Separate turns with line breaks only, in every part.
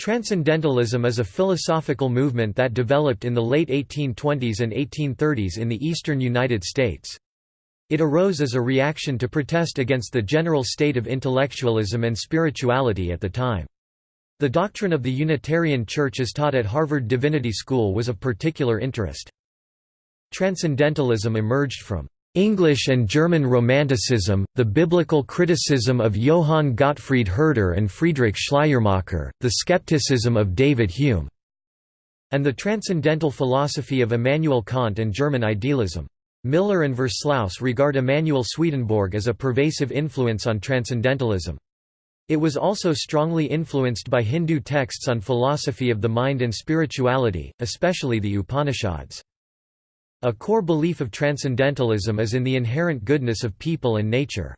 Transcendentalism is a philosophical movement that developed in the late 1820s and 1830s in the eastern United States. It arose as a reaction to protest against the general state of intellectualism and spirituality at the time. The doctrine of the Unitarian Church as taught at Harvard Divinity School was of particular interest. Transcendentalism emerged from English and German Romanticism, the biblical criticism of Johann Gottfried Herder and Friedrich Schleiermacher, the skepticism of David Hume, and the transcendental philosophy of Immanuel Kant and German idealism. Miller and Versluis regard Emanuel Swedenborg as a pervasive influence on transcendentalism. It was also strongly influenced by Hindu texts on philosophy of the mind and spirituality, especially the Upanishads. A core belief of transcendentalism is in the inherent goodness of people and nature.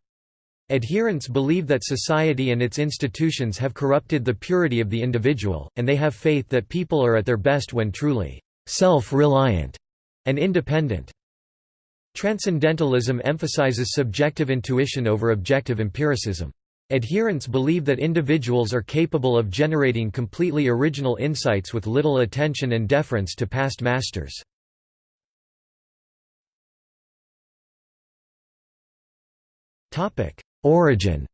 Adherents believe that society and its institutions have corrupted the purity of the individual, and they have faith that people are at their best when truly self-reliant and independent. Transcendentalism emphasizes subjective intuition over objective empiricism. Adherents believe that individuals are capable of generating completely original insights with little attention and deference to past masters. Origin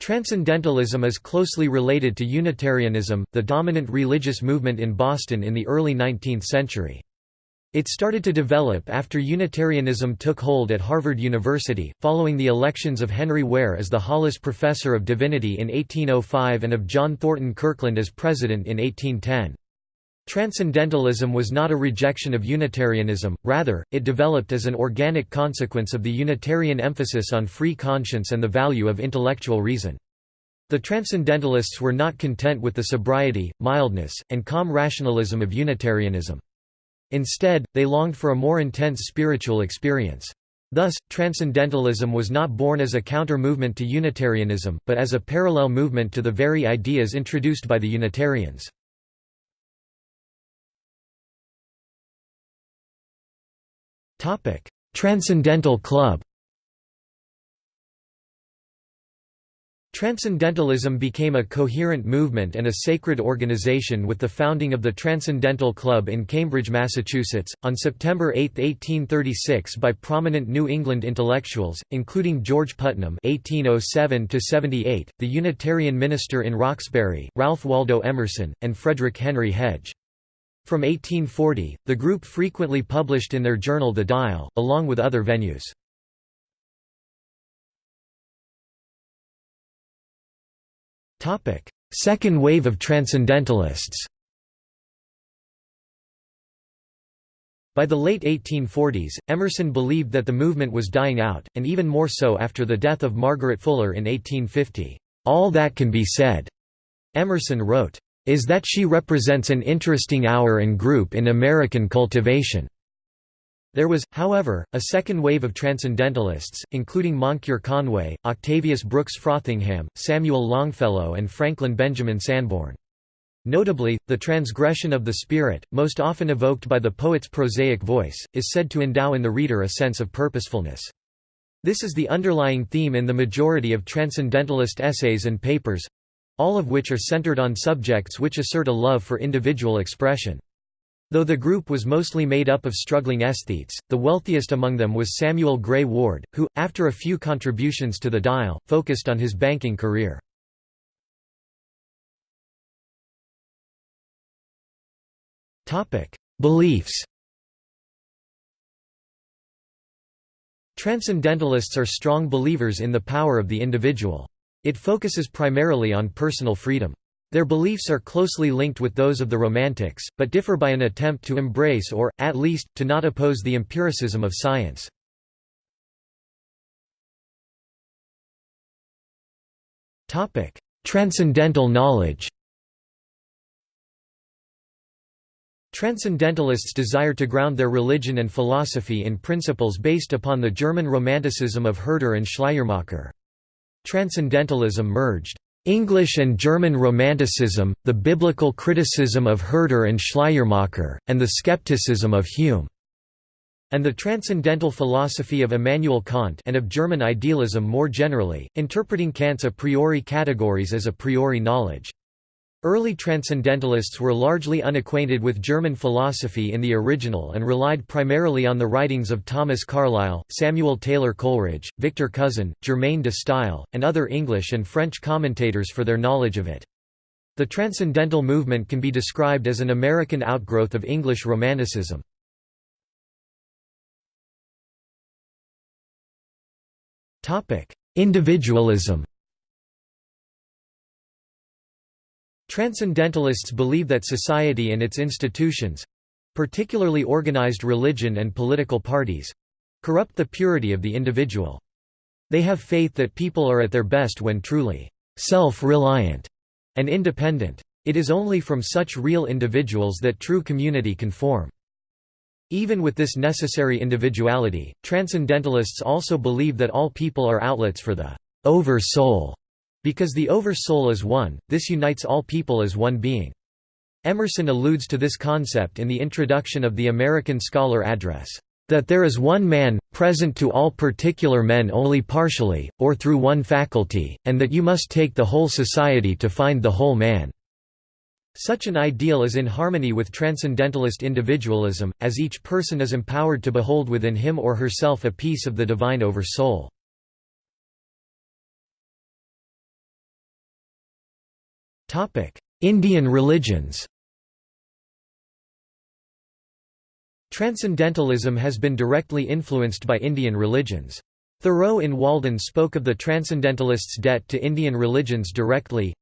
Transcendentalism is closely related to Unitarianism, the dominant religious movement in Boston in the early 19th century. It started to develop after Unitarianism took hold at Harvard University, following the elections of Henry Ware as the Hollis Professor of Divinity in 1805 and of John Thornton Kirkland as President in 1810. Transcendentalism was not a rejection of Unitarianism, rather, it developed as an organic consequence of the Unitarian emphasis on free conscience and the value of intellectual reason. The Transcendentalists were not content with the sobriety, mildness, and calm rationalism of Unitarianism. Instead, they longed for a more intense spiritual experience. Thus, Transcendentalism was not born as a counter-movement to Unitarianism, but as a parallel movement to the very ideas introduced by the Unitarians. Transcendental Club Transcendentalism became a coherent movement and a sacred organization with the founding of the Transcendental Club in Cambridge, Massachusetts, on September 8, 1836 by prominent New England intellectuals, including George Putnam (1807–78), the Unitarian minister in Roxbury, Ralph Waldo Emerson, and Frederick Henry Hedge. From 1840, the group frequently published in their journal The Dial, along with other venues. Second wave of Transcendentalists By the late 1840s, Emerson believed that the movement was dying out, and even more so after the death of Margaret Fuller in 1850. "'All that can be said,' Emerson wrote, is that she represents an interesting hour and group in American cultivation. There was, however, a second wave of transcendentalists, including Moncure Conway, Octavius Brooks Frothingham, Samuel Longfellow and Franklin Benjamin Sanborn. Notably, the transgression of the spirit, most often evoked by the poet's prosaic voice, is said to endow in the reader a sense of purposefulness. This is the underlying theme in the majority of transcendentalist essays and papers, all of which are centered on subjects which assert a love for individual expression. Though the group was mostly made up of struggling aesthetes, the wealthiest among them was Samuel Gray Ward, who, after a few contributions to the Dial, focused on his banking career. Beliefs Transcendentalists are strong believers in the power of the individual. It focuses primarily on personal freedom. Their beliefs are closely linked with those of the Romantics, but differ by an attempt to embrace or, at least, to not oppose the empiricism of science. Transcendental knowledge Transcendentalists desire to ground their religion and philosophy in principles based upon the German Romanticism of Herder and Schleiermacher. Transcendentalism merged English and German Romanticism, the biblical criticism of Herder and Schleiermacher, and the skepticism of Hume, and the transcendental philosophy of Immanuel Kant and of German idealism more generally, interpreting Kant's a priori categories as a priori knowledge. Early transcendentalists were largely unacquainted with German philosophy in the original and relied primarily on the writings of Thomas Carlyle, Samuel Taylor Coleridge, Victor Cousin, Germaine de Stael, and other English and French commentators for their knowledge of it. The Transcendental movement can be described as an American outgrowth of English Romanticism. Individualism Transcendentalists believe that society and its institutions—particularly organized religion and political parties—corrupt the purity of the individual. They have faith that people are at their best when truly self-reliant and independent. It is only from such real individuals that true community can form. Even with this necessary individuality, transcendentalists also believe that all people are outlets for the over-soul because the over-soul is one, this unites all people as one being. Emerson alludes to this concept in the introduction of the American Scholar Address, "...that there is one man, present to all particular men only partially, or through one faculty, and that you must take the whole society to find the whole man." Such an ideal is in harmony with transcendentalist individualism, as each person is empowered to behold within him or herself a piece of the divine over-soul. Indian religions Transcendentalism has been directly influenced by Indian religions. Thoreau in Walden spoke of the Transcendentalists' debt to Indian religions directly,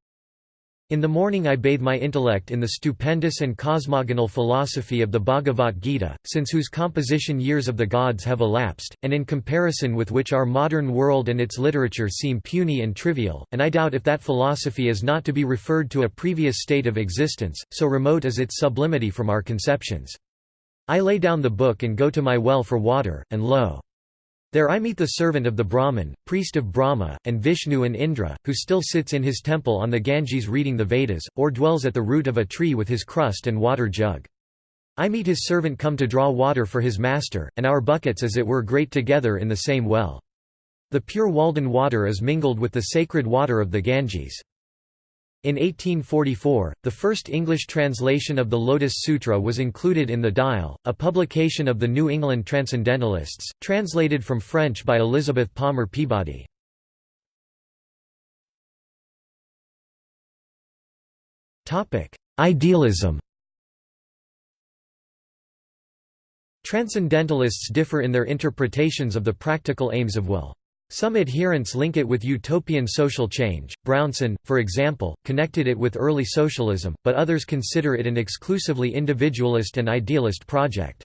in the morning I bathe my intellect in the stupendous and cosmogonal philosophy of the Bhagavad Gita, since whose composition years of the gods have elapsed, and in comparison with which our modern world and its literature seem puny and trivial, and I doubt if that philosophy is not to be referred to a previous state of existence, so remote is its sublimity from our conceptions. I lay down the book and go to my well for water, and lo! There I meet the servant of the Brahman, priest of Brahma, and Vishnu and Indra, who still sits in his temple on the Ganges reading the Vedas, or dwells at the root of a tree with his crust and water jug. I meet his servant come to draw water for his master, and our buckets as it were grate together in the same well. The pure Walden water is mingled with the sacred water of the Ganges. In 1844, the first English translation of the Lotus Sutra was included in the Dial, a publication of the New England Transcendentalists, translated from French by Elizabeth Palmer Peabody. Idealism Transcendentalists differ in their interpretations of the practical aims of will. Some adherents link it with utopian social change. Brownson, for example, connected it with early socialism, but others consider it an exclusively individualist and idealist project.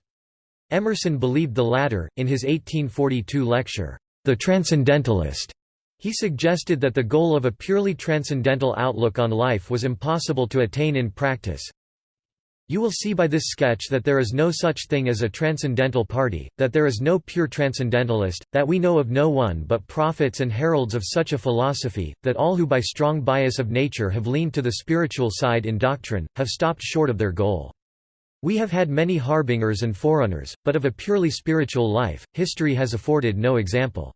Emerson believed the latter. In his 1842 lecture, The Transcendentalist, he suggested that the goal of a purely transcendental outlook on life was impossible to attain in practice, you will see by this sketch that there is no such thing as a transcendental party, that there is no pure transcendentalist, that we know of no one but prophets and heralds of such a philosophy, that all who by strong bias of nature have leaned to the spiritual side in doctrine, have stopped short of their goal. We have had many harbingers and forerunners, but of a purely spiritual life, history has afforded no example.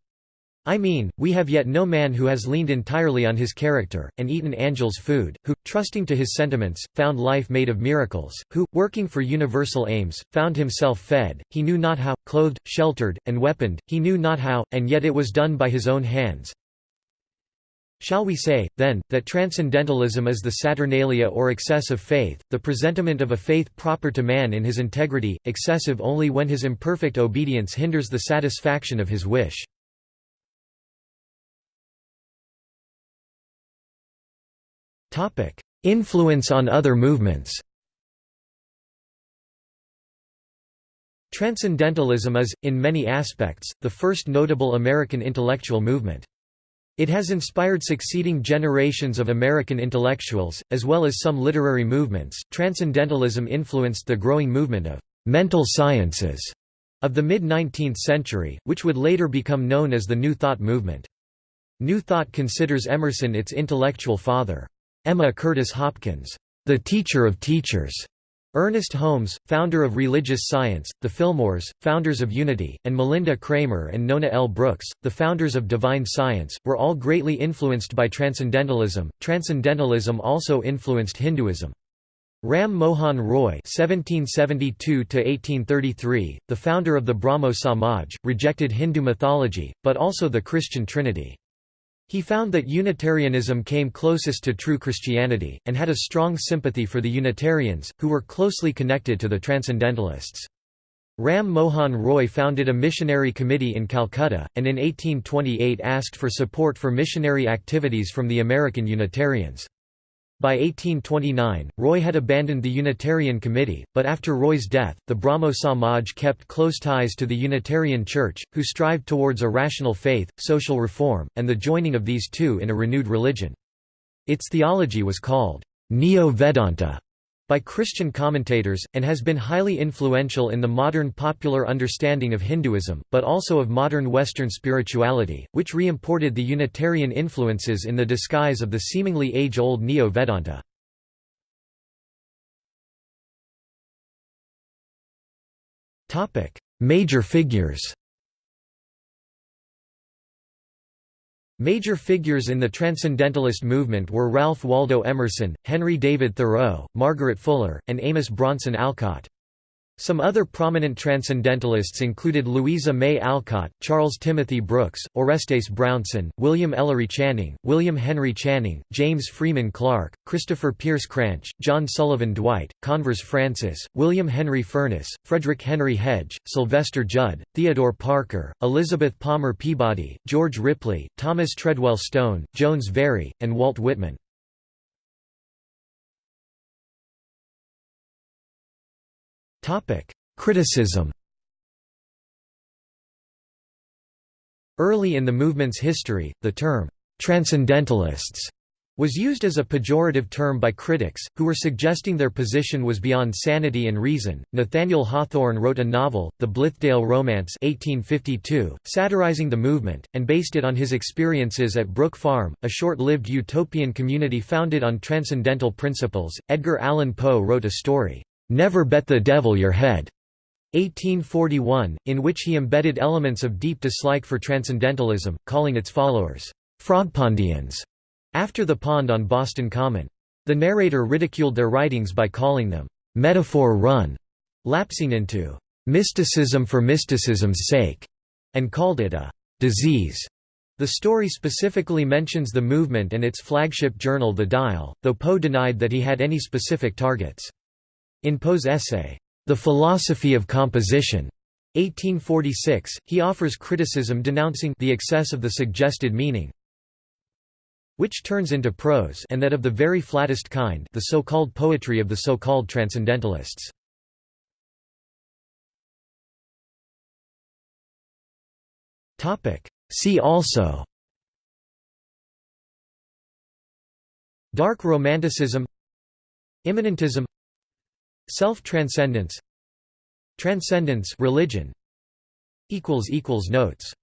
I mean, we have yet no man who has leaned entirely on his character, and eaten angels' food, who, trusting to his sentiments, found life made of miracles, who, working for universal aims, found himself fed, he knew not how, clothed, sheltered, and weaponed, he knew not how, and yet it was done by his own hands. Shall we say, then, that transcendentalism is the saturnalia or excess of faith, the presentiment of a faith proper to man in his integrity, excessive only when his imperfect obedience hinders the satisfaction of his wish? Influence on other movements Transcendentalism is, in many aspects, the first notable American intellectual movement. It has inspired succeeding generations of American intellectuals, as well as some literary movements. Transcendentalism influenced the growing movement of mental sciences of the mid 19th century, which would later become known as the New Thought movement. New Thought considers Emerson its intellectual father. Emma Curtis Hopkins, the teacher of teachers, Ernest Holmes, founder of Religious Science, the Fillmores, founders of Unity, and Malinda Cramer and Nona L. Brooks, the founders of Divine Science, were all greatly influenced by Transcendentalism. Transcendentalism also influenced Hinduism. Ram Mohan Roy (1772–1833), the founder of the Brahmo Samaj, rejected Hindu mythology, but also the Christian Trinity. He found that Unitarianism came closest to true Christianity, and had a strong sympathy for the Unitarians, who were closely connected to the Transcendentalists. Ram Mohan Roy founded a missionary committee in Calcutta, and in 1828 asked for support for missionary activities from the American Unitarians. By 1829, Roy had abandoned the Unitarian Committee, but after Roy's death, the Brahmo Samaj kept close ties to the Unitarian Church, who strived towards a rational faith, social reform, and the joining of these two in a renewed religion. Its theology was called Neo-Vedanta by Christian commentators, and has been highly influential in the modern popular understanding of Hinduism, but also of modern Western spirituality, which re-imported the Unitarian influences in the disguise of the seemingly age-old Neo-Vedanta. Major figures Major figures in the Transcendentalist movement were Ralph Waldo Emerson, Henry David Thoreau, Margaret Fuller, and Amos Bronson Alcott. Some other prominent Transcendentalists included Louisa May Alcott, Charles Timothy Brooks, Orestes Brownson, William Ellery Channing, William Henry Channing, James Freeman Clarke, Christopher Pierce Cranch, John Sullivan Dwight, Convers Francis, William Henry Furness, Frederick Henry Hedge, Sylvester Judd, Theodore Parker, Elizabeth Palmer Peabody, George Ripley, Thomas Treadwell Stone, Jones Very, and Walt Whitman. Criticism Early in the movement's history, the term, "'Transcendentalists' was used as a pejorative term by critics, who were suggesting their position was beyond sanity and reason. Nathaniel Hawthorne wrote a novel, The Blithedale Romance 1852, satirizing the movement, and based it on his experiences at Brook Farm, a short-lived utopian community founded on transcendental principles. Edgar Allan Poe wrote a story, Never Bet the Devil Your Head, 1841, in which he embedded elements of deep dislike for transcendentalism, calling its followers, Frogpondians, after the pond on Boston Common. The narrator ridiculed their writings by calling them, metaphor run, lapsing into mysticism for mysticism's sake, and called it a disease. The story specifically mentions the movement and its flagship journal The Dial, though Poe denied that he had any specific targets. In Poe's essay, The Philosophy of Composition, 1846, he offers criticism denouncing the excess of the suggested meaning, which turns into prose and that of the very flattest kind the so-called poetry of the so-called transcendentalists. See also Dark Romanticism Immanentism Self-transcendence Transcendence religion equals equals Notes